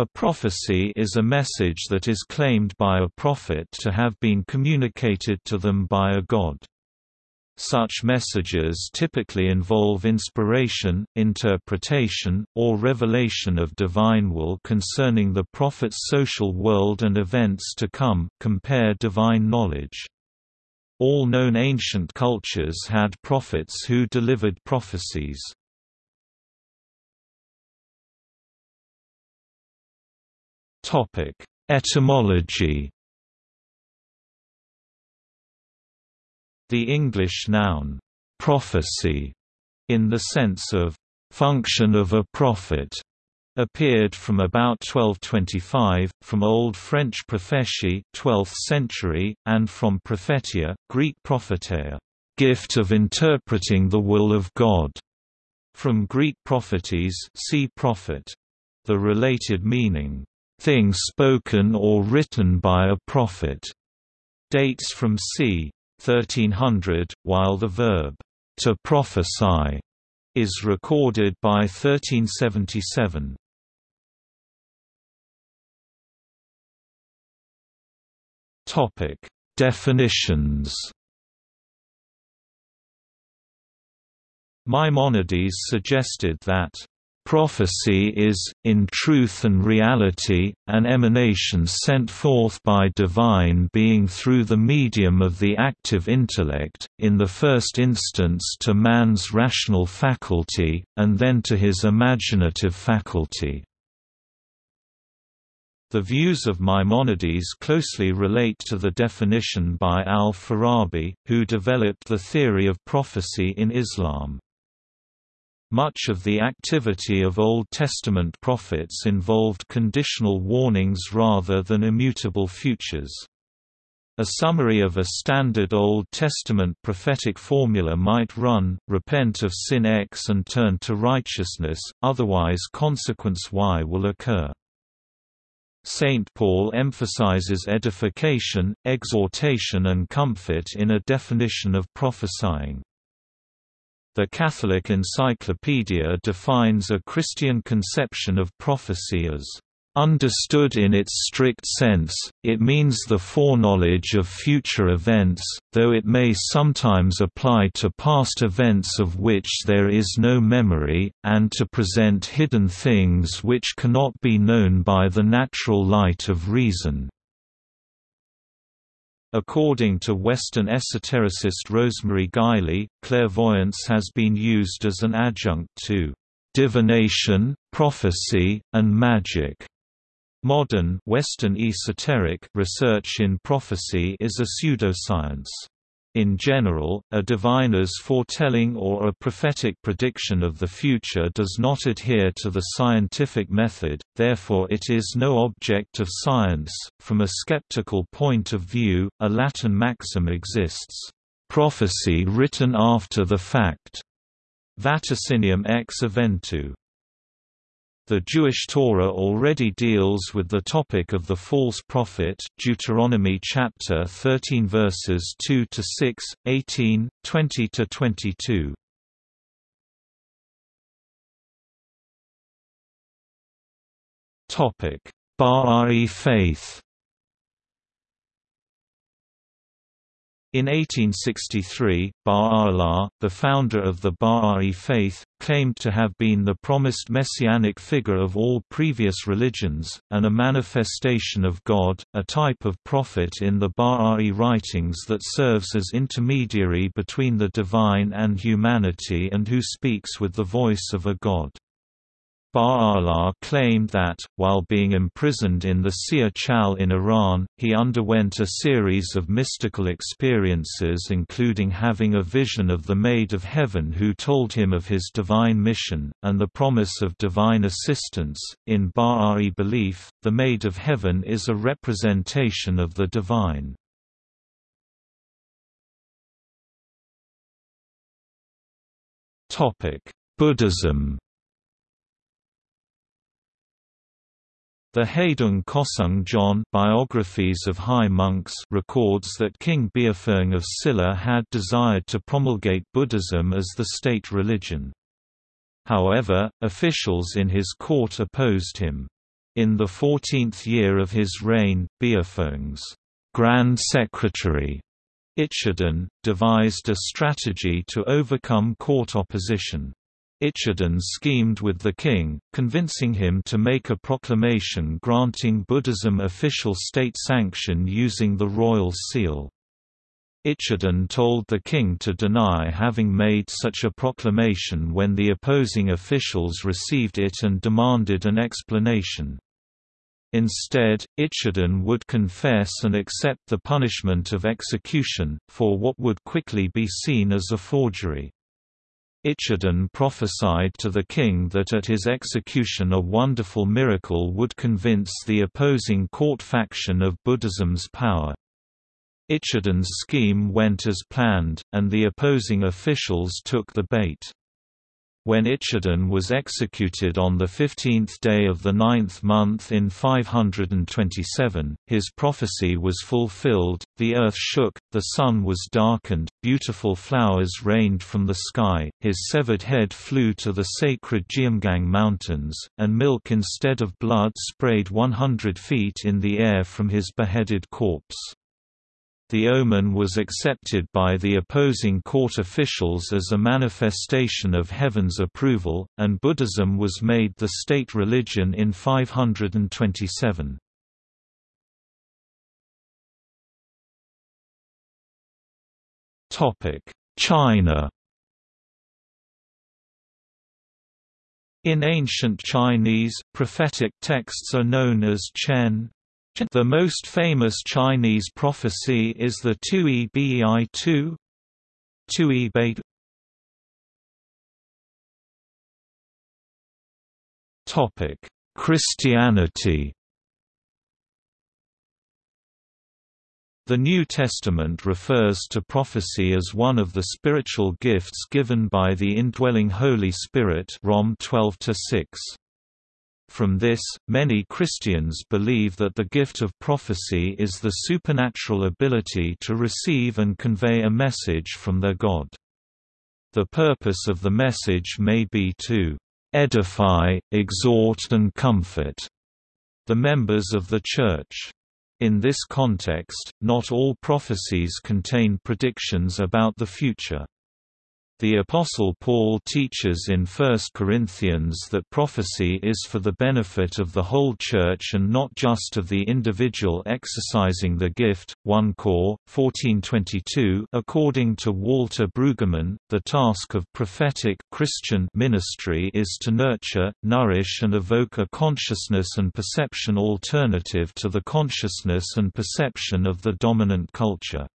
A prophecy is a message that is claimed by a prophet to have been communicated to them by a god. Such messages typically involve inspiration, interpretation, or revelation of divine will concerning the prophet's social world and events to come compare divine knowledge. All known ancient cultures had prophets who delivered prophecies. Etymology. The English noun, prophecy, in the sense of function of a prophet, appeared from about 1225, from Old French prophetie 12th century, and from prophetia, Greek propheteia, gift of interpreting the will of God, from Greek prophetes see prophet. The related meaning, thing spoken or written by a prophet, dates from c. 1300, while the verb, to prophesy, is recorded by 1377. Topic: Definitions. Maimonides suggested that Prophecy is, in truth and reality, an emanation sent forth by divine being through the medium of the active intellect, in the first instance to man's rational faculty, and then to his imaginative faculty. The views of Maimonides closely relate to the definition by al-Farabi, who developed the theory of prophecy in Islam. Much of the activity of Old Testament prophets involved conditional warnings rather than immutable futures. A summary of a standard Old Testament prophetic formula might run, repent of sin X and turn to righteousness, otherwise consequence Y will occur. St. Paul emphasizes edification, exhortation and comfort in a definition of prophesying. The Catholic Encyclopedia defines a Christian conception of prophecy as Understood in its strict sense, it means the foreknowledge of future events, though it may sometimes apply to past events of which there is no memory, and to present hidden things which cannot be known by the natural light of reason. According to Western esotericist Rosemary Guiley, clairvoyance has been used as an adjunct to divination, prophecy, and magic. Modern Western esoteric research in prophecy is a pseudoscience. In general, a diviner's foretelling or a prophetic prediction of the future does not adhere to the scientific method, therefore it is no object of science. From a skeptical point of view, a Latin maxim exists, prophecy written after the fact, vaticinium ex eventu. The Jewish Torah already deals with the topic of the false prophet Deuteronomy chapter 13 verses 2 to 6, 18, 20 to 22. Topic: Bahá'í faith In 1863, Baha'u'llah, the founder of the Baha'i faith, claimed to have been the promised messianic figure of all previous religions, and a manifestation of God, a type of prophet in the Baha'i writings that serves as intermediary between the divine and humanity and who speaks with the voice of a god. Baha'u'llah claimed that, while being imprisoned in the Sia Chal in Iran, he underwent a series of mystical experiences including having a vision of the Maid of Heaven who told him of his divine mission, and the promise of divine assistance. In Baha'i belief, the Maid of Heaven is a representation of the divine. Buddhism The Haedong Goseung-jeon biographies of high monks records that King Beopheung of Silla had desired to promulgate Buddhism as the state religion. However, officials in his court opposed him. In the fourteenth year of his reign, Beopheung's, Grand Secretary Ichadon, devised a strategy to overcome court opposition. Ichadon schemed with the king, convincing him to make a proclamation granting Buddhism official state sanction using the royal seal. Ichadon told the king to deny having made such a proclamation when the opposing officials received it and demanded an explanation. Instead, Ichadon would confess and accept the punishment of execution, for what would quickly be seen as a forgery. Ichadon prophesied to the king that at his execution a wonderful miracle would convince the opposing court faction of Buddhism's power. Ichadon's scheme went as planned, and the opposing officials took the bait. When Ichadon was executed on the fifteenth day of the ninth month in 527, his prophecy was fulfilled, the earth shook, the sun was darkened, beautiful flowers rained from the sky, his severed head flew to the sacred Geumgang Mountains, and milk instead of blood sprayed 100 feet in the air from his beheaded corpse. The omen was accepted by the opposing court officials as a manifestation of heaven's approval, and Buddhism was made the state religion in 527. China In ancient Chinese, prophetic texts are known as Chen, the most famous Chinese prophecy is the Tui Bei Tu Tui Bei Topic: Christianity The New Testament refers to prophecy as one of the spiritual gifts given by the indwelling Holy Spirit Rom 12 6. From this, many Christians believe that the gift of prophecy is the supernatural ability to receive and convey a message from their God. The purpose of the message may be to edify, exhort and comfort the members of the Church. In this context, not all prophecies contain predictions about the future. The Apostle Paul teaches in 1 Corinthians that prophecy is for the benefit of the whole Church and not just of the individual exercising the gift. 1 Cor. 1422 According to Walter Brueggemann, the task of prophetic Christian ministry is to nurture, nourish and evoke a consciousness and perception alternative to the consciousness and perception of the dominant culture.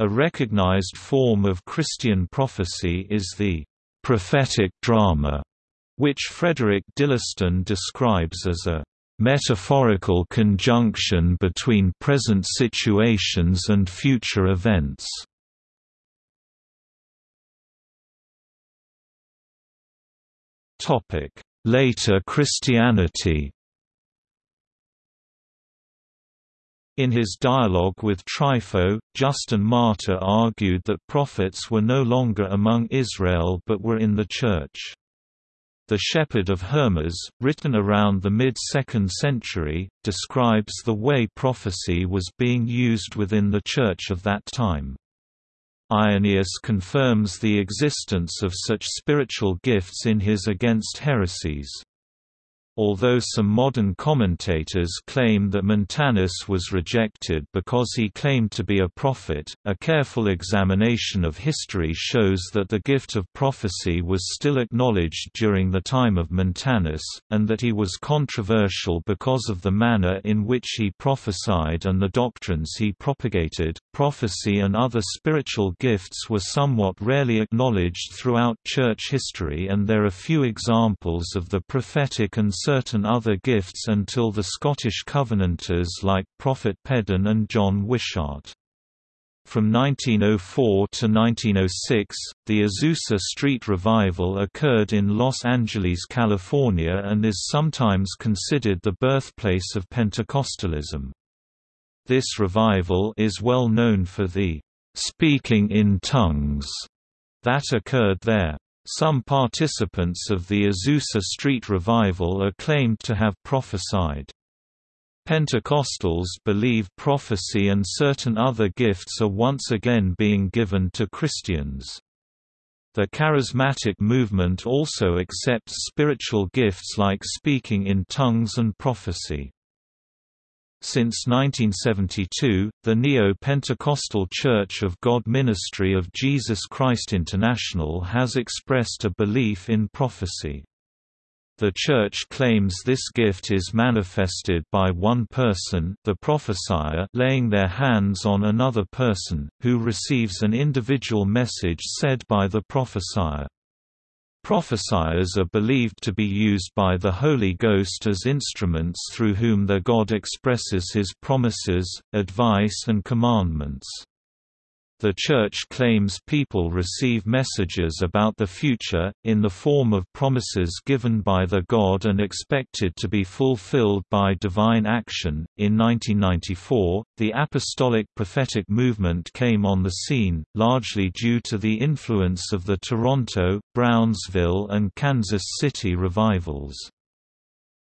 A recognized form of Christian prophecy is the prophetic drama, which Frederick Dillistone describes as a metaphorical conjunction between present situations and future events. Later Christianity In his dialogue with Trypho, Justin Martyr argued that prophets were no longer among Israel but were in the Church. The Shepherd of Hermas, written around the mid-2nd century, describes the way prophecy was being used within the Church of that time. Irenaeus confirms the existence of such spiritual gifts in his Against Heresies. Although some modern commentators claim that Montanus was rejected because he claimed to be a prophet, a careful examination of history shows that the gift of prophecy was still acknowledged during the time of Montanus, and that he was controversial because of the manner in which he prophesied and the doctrines he propagated. Prophecy and other spiritual gifts were somewhat rarely acknowledged throughout church history, and there are few examples of the prophetic and certain other gifts until the Scottish Covenanters like Prophet Peden and John Wishart. From 1904 to 1906, the Azusa Street Revival occurred in Los Angeles, California and is sometimes considered the birthplace of Pentecostalism. This revival is well known for the "'speaking in tongues' that occurred there. Some participants of the Azusa Street Revival are claimed to have prophesied. Pentecostals believe prophecy and certain other gifts are once again being given to Christians. The charismatic movement also accepts spiritual gifts like speaking in tongues and prophecy. Since 1972, the Neo-Pentecostal Church of God Ministry of Jesus Christ International has expressed a belief in prophecy. The Church claims this gift is manifested by one person the prophesier laying their hands on another person, who receives an individual message said by the prophesier. Prophesiers are believed to be used by the Holy Ghost as instruments through whom their God expresses his promises, advice and commandments. The Church claims people receive messages about the future, in the form of promises given by the God and expected to be fulfilled by divine action. In 1994, the Apostolic Prophetic Movement came on the scene, largely due to the influence of the Toronto, Brownsville, and Kansas City revivals.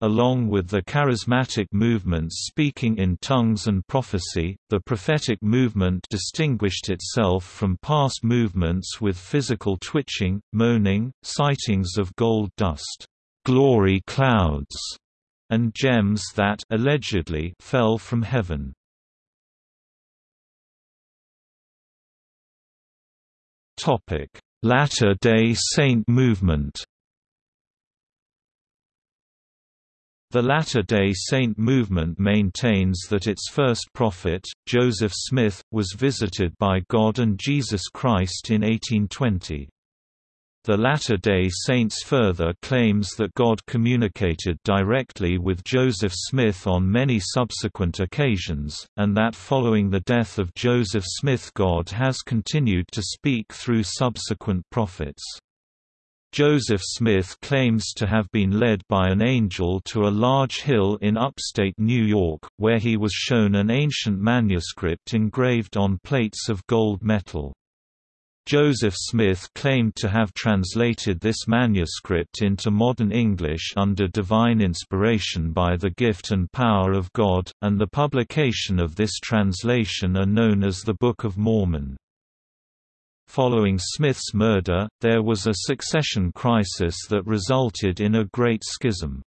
Along with the charismatic movements speaking in tongues and prophecy, the prophetic movement distinguished itself from past movements with physical twitching, moaning, sightings of gold dust, glory clouds, and gems that allegedly fell from heaven. Latter-day Saint movement The Latter-day Saint movement maintains that its first prophet, Joseph Smith, was visited by God and Jesus Christ in 1820. The Latter-day Saints further claims that God communicated directly with Joseph Smith on many subsequent occasions, and that following the death of Joseph Smith God has continued to speak through subsequent prophets. Joseph Smith claims to have been led by an angel to a large hill in upstate New York, where he was shown an ancient manuscript engraved on plates of gold metal. Joseph Smith claimed to have translated this manuscript into modern English under divine inspiration by the gift and power of God, and the publication of this translation are known as the Book of Mormon. Following Smith's murder, there was a succession crisis that resulted in a great schism.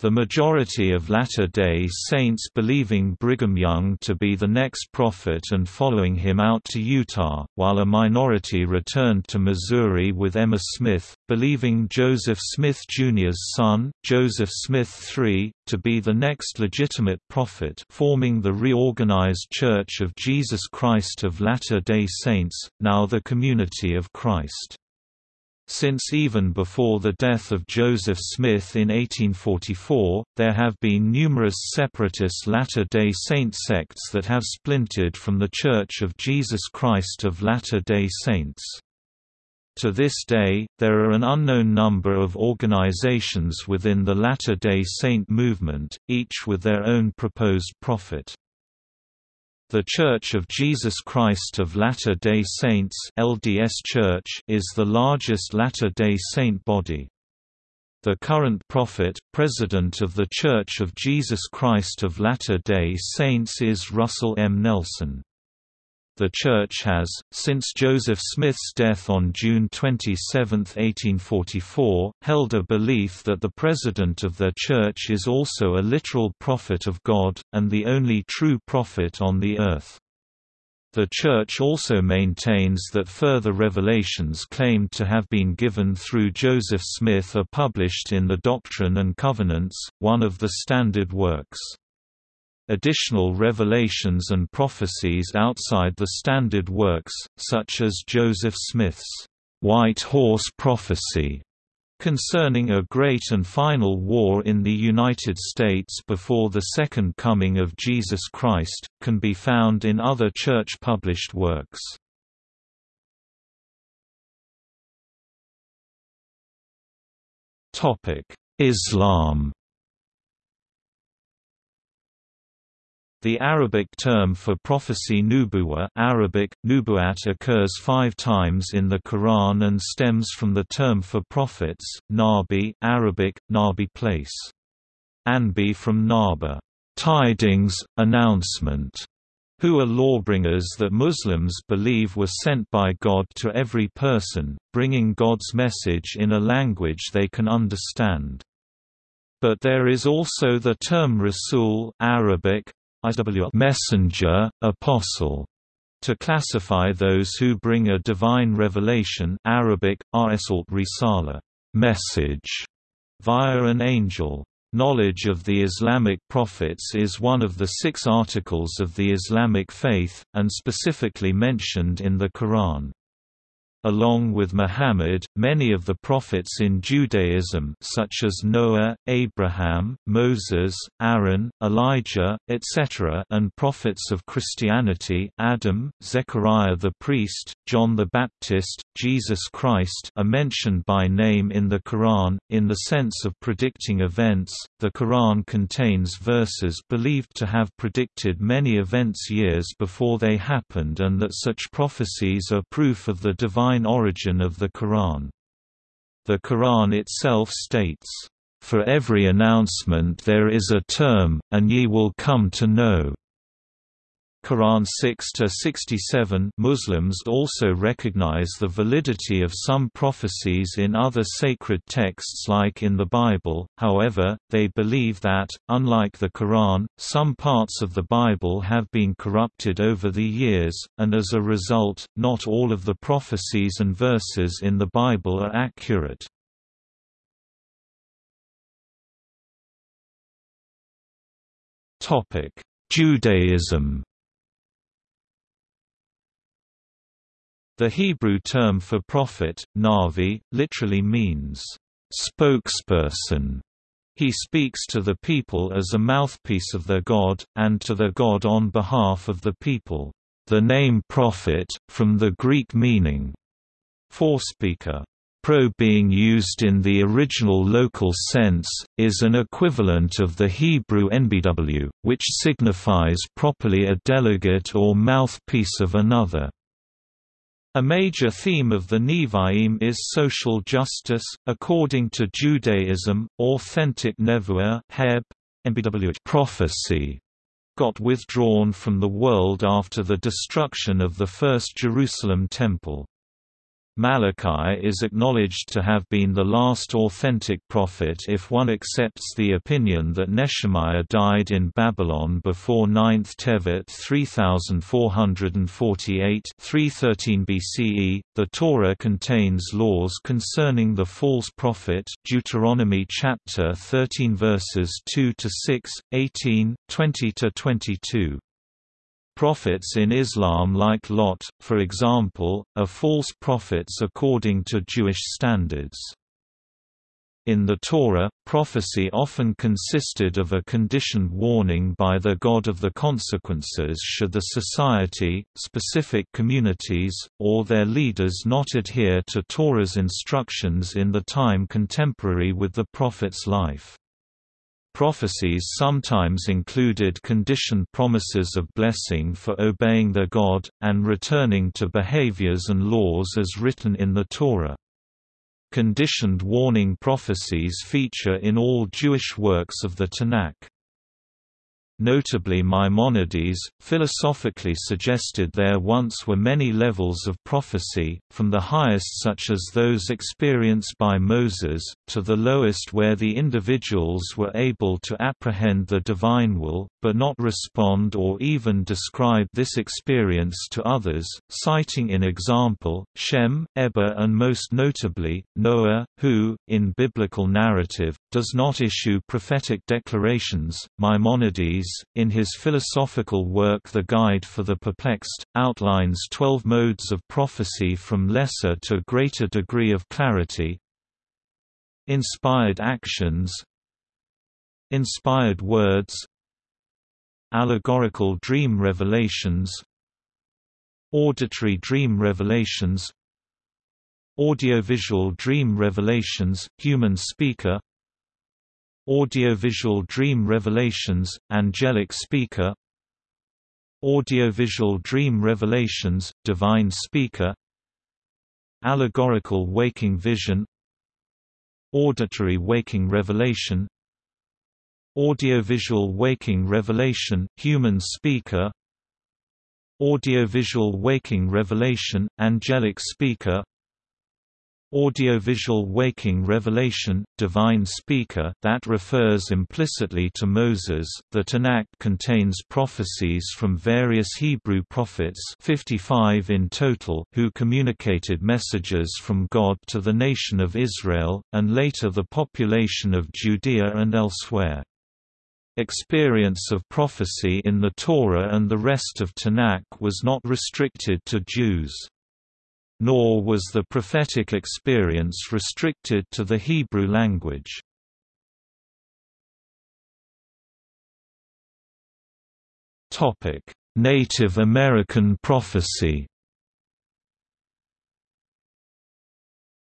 The majority of Latter-day Saints believing Brigham Young to be the next prophet and following him out to Utah, while a minority returned to Missouri with Emma Smith, believing Joseph Smith Jr.'s son, Joseph Smith III, to be the next legitimate prophet forming the reorganized Church of Jesus Christ of Latter-day Saints, now the Community of Christ. Since even before the death of Joseph Smith in 1844, there have been numerous separatist Latter-day Saint sects that have splintered from the Church of Jesus Christ of Latter-day Saints. To this day, there are an unknown number of organizations within the Latter-day Saint movement, each with their own proposed prophet. The Church of Jesus Christ of Latter-day Saints LDS Church is the largest Latter-day Saint body. The current prophet, president of the Church of Jesus Christ of Latter-day Saints is Russell M. Nelson. The Church has, since Joseph Smith's death on June 27, 1844, held a belief that the President of their Church is also a literal prophet of God, and the only true prophet on the earth. The Church also maintains that further revelations claimed to have been given through Joseph Smith are published in the Doctrine and Covenants, one of the standard works. Additional revelations and prophecies outside the standard works, such as Joseph Smith's White Horse Prophecy, concerning a great and final war in the United States before the Second Coming of Jesus Christ, can be found in other church-published works. Islam The Arabic term for prophecy nubuwa Arabic, nubuat occurs five times in the Quran and stems from the term for prophets, nabi Arabic, nabi place. Anbi from naba, tidings, announcement, who are lawbringers that Muslims believe were sent by God to every person, bringing God's message in a language they can understand. But there is also the term Rasul Arabic, messenger, apostle, to classify those who bring a divine revelation Arabic, risala, message, via an angel. Knowledge of the Islamic prophets is one of the six articles of the Islamic faith, and specifically mentioned in the Quran. Along with Muhammad, many of the prophets in Judaism such as Noah, Abraham, Moses, Aaron, Elijah, etc. and prophets of Christianity Adam, Zechariah the priest, John the Baptist, Jesus Christ are mentioned by name in the Quran. In the sense of predicting events, the Quran contains verses believed to have predicted many events years before they happened and that such prophecies are proof of the divine divine origin of the Quran. The Quran itself states, "...for every announcement there is a term, and ye will come to know." Quran 6-67 Muslims also recognize the validity of some prophecies in other sacred texts like in the Bible, however, they believe that, unlike the Quran, some parts of the Bible have been corrupted over the years, and as a result, not all of the prophecies and verses in the Bible are accurate. Topic: Judaism The Hebrew term for prophet, Navi, literally means, spokesperson. He speaks to the people as a mouthpiece of their God, and to their God on behalf of the people. The name prophet, from the Greek meaning, forespeaker, pro being used in the original local sense, is an equivalent of the Hebrew nbw, which signifies properly a delegate or mouthpiece of another. A major theme of the Nevi'im is social justice. According to Judaism, authentic nevuah prophecy got withdrawn from the world after the destruction of the First Jerusalem Temple. Malachi is acknowledged to have been the last authentic prophet if one accepts the opinion that Nehemiah died in Babylon before 9th Tevet 3448 313 BCE. The Torah contains laws concerning the false prophet Deuteronomy chapter 13 verses 2 to 6, 18, 20 to 22. Prophets in Islam like Lot, for example, are false prophets according to Jewish standards. In the Torah, prophecy often consisted of a conditioned warning by the God of the consequences should the society, specific communities, or their leaders not adhere to Torah's instructions in the time contemporary with the prophet's life. Prophecies sometimes included conditioned promises of blessing for obeying their God, and returning to behaviors and laws as written in the Torah. Conditioned warning prophecies feature in all Jewish works of the Tanakh. Notably Maimonides, philosophically suggested there once were many levels of prophecy, from the highest such as those experienced by Moses, to the lowest where the individuals were able to apprehend the divine will, but not respond or even describe this experience to others, citing in example, Shem, Eber and most notably, Noah, who, in biblical narrative, does not issue prophetic declarations. Maimonides in his philosophical work The Guide for the Perplexed, outlines twelve modes of prophecy from lesser to greater degree of clarity. Inspired actions. Inspired words. Allegorical dream revelations. Auditory dream revelations. Audiovisual dream revelations, human speaker Audiovisual Dream Revelations, Angelic Speaker Audiovisual dream revelations, divine speaker Allegorical waking vision Auditory waking revelation Audiovisual waking revelation, human speaker Audiovisual waking revelation, angelic speaker Audiovisual waking revelation, divine speaker that refers implicitly to Moses. The Tanakh contains prophecies from various Hebrew prophets, 55 in total, who communicated messages from God to the nation of Israel and later the population of Judea and elsewhere. Experience of prophecy in the Torah and the rest of Tanakh was not restricted to Jews. Nor was the prophetic experience restricted to the Hebrew language. Native American prophecy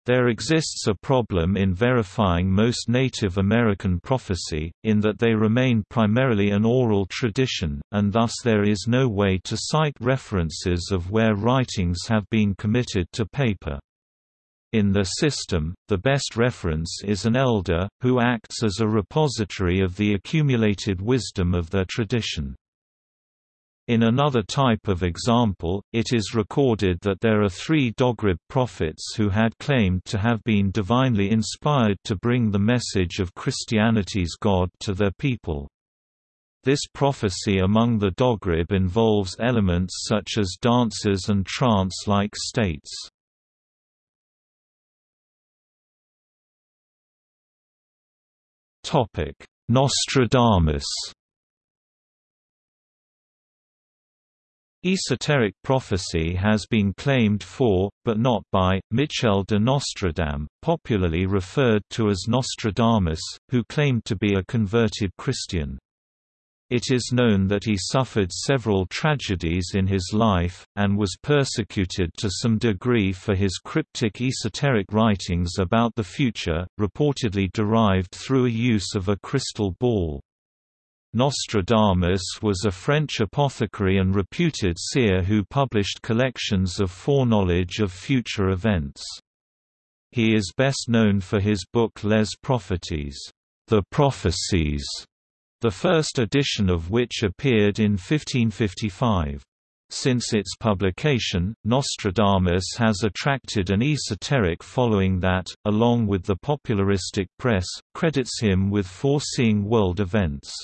There exists a problem in verifying most Native American prophecy, in that they remain primarily an oral tradition, and thus there is no way to cite references of where writings have been committed to paper. In the system, the best reference is an elder, who acts as a repository of the accumulated wisdom of their tradition. In another type of example, it is recorded that there are three Dogrib prophets who had claimed to have been divinely inspired to bring the message of Christianity's God to their people. This prophecy among the Dogrib involves elements such as dances and trance-like states. Nostradamus Esoteric prophecy has been claimed for, but not by, Michel de Nostredame, popularly referred to as Nostradamus, who claimed to be a converted Christian. It is known that he suffered several tragedies in his life, and was persecuted to some degree for his cryptic esoteric writings about the future, reportedly derived through a use of a crystal ball. Nostradamus was a French apothecary and reputed seer who published collections of foreknowledge of future events. He is best known for his book Les Prophéties, The Prophecies, the first edition of which appeared in 1555. Since its publication, Nostradamus has attracted an esoteric following that, along with the popularistic press, credits him with foreseeing world events.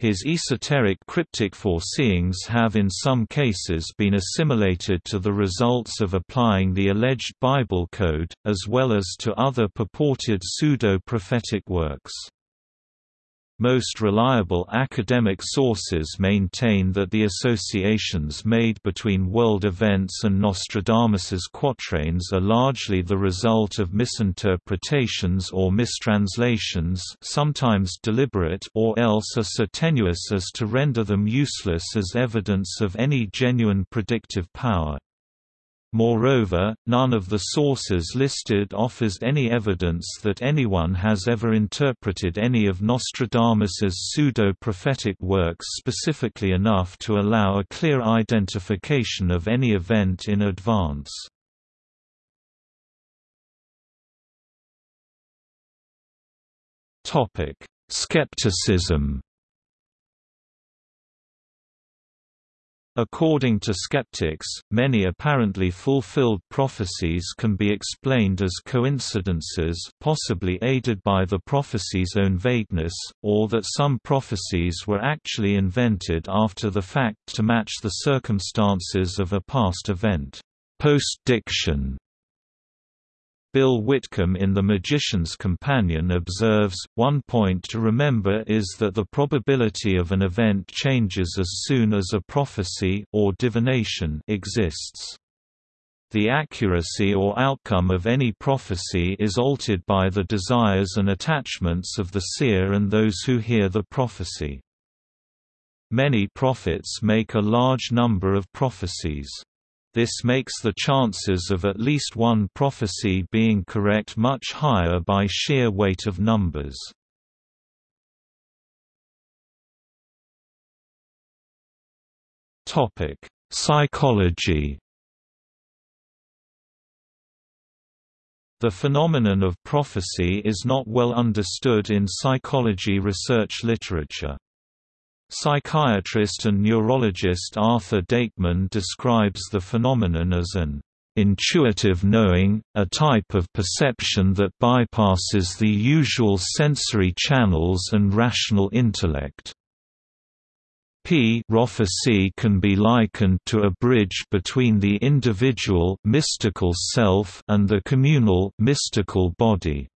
His esoteric cryptic foreseeings have in some cases been assimilated to the results of applying the alleged Bible code, as well as to other purported pseudo-prophetic works. Most reliable academic sources maintain that the associations made between world events and Nostradamus's quatrains are largely the result of misinterpretations or mistranslations sometimes deliberate or else are so tenuous as to render them useless as evidence of any genuine predictive power. Moreover, none of the sources listed offers any evidence that anyone has ever interpreted any of Nostradamus's pseudo-prophetic works specifically enough to allow a clear identification of any event in advance. Skepticism According to skeptics, many apparently fulfilled prophecies can be explained as coincidences possibly aided by the prophecy's own vagueness, or that some prophecies were actually invented after the fact to match the circumstances of a past event. Post-diction Bill Whitcomb in The Magician's Companion observes, one point to remember is that the probability of an event changes as soon as a prophecy or divination exists. The accuracy or outcome of any prophecy is altered by the desires and attachments of the seer and those who hear the prophecy. Many prophets make a large number of prophecies. This makes the chances of at least one prophecy being correct much higher by sheer weight of numbers. Topic: Psychology. The phenomenon of prophecy is not well understood in psychology research literature. Psychiatrist and neurologist Arthur Deikman describes the phenomenon as an intuitive knowing, a type of perception that bypasses the usual sensory channels and rational intellect. P prophecy can be likened to a bridge between the individual mystical self and the communal mystical body.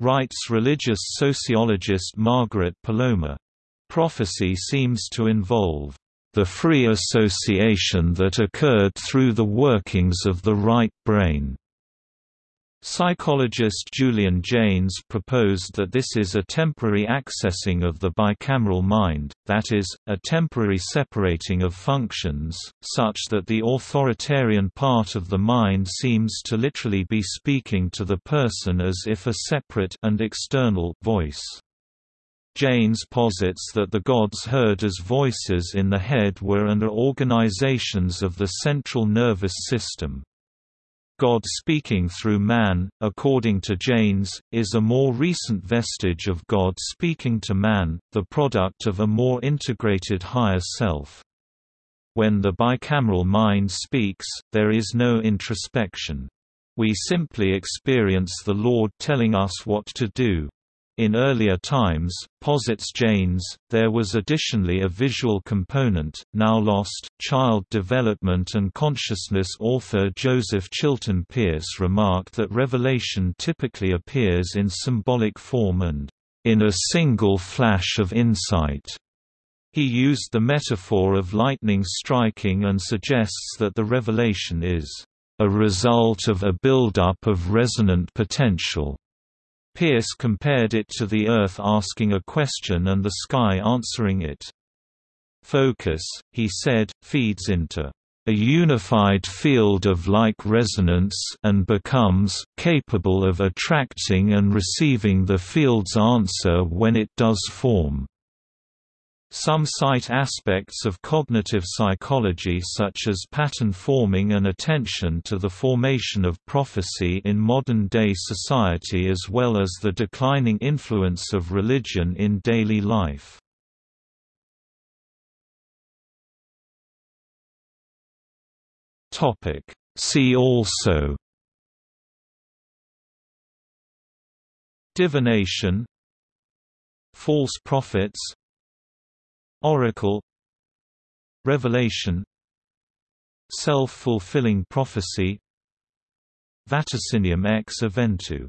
Writes religious sociologist Margaret Poloma. Prophecy seems to involve the free association that occurred through the workings of the right brain. Psychologist Julian Jaynes proposed that this is a temporary accessing of the bicameral mind, that is, a temporary separating of functions, such that the authoritarian part of the mind seems to literally be speaking to the person as if a separate and external voice. Jaynes posits that the gods heard as voices in the head were and are organizations of the central nervous system. God speaking through man, according to Jaynes, is a more recent vestige of God speaking to man, the product of a more integrated higher self. When the bicameral mind speaks, there is no introspection. We simply experience the Lord telling us what to do. In earlier times, posits Jaynes, there was additionally a visual component, now lost. Child development and consciousness author Joseph Chilton Pearce remarked that revelation typically appears in symbolic form and, in a single flash of insight. He used the metaphor of lightning striking and suggests that the revelation is a result of a buildup of resonant potential. Pearce compared it to the Earth asking a question and the sky answering it. Focus, he said, feeds into a unified field of like resonance and becomes capable of attracting and receiving the field's answer when it does form. Some cite aspects of cognitive psychology such as pattern forming and attention to the formation of prophecy in modern-day society as well as the declining influence of religion in daily life. See also Divination False prophets Oracle Revelation Self-fulfilling prophecy Vaticinium ex eventu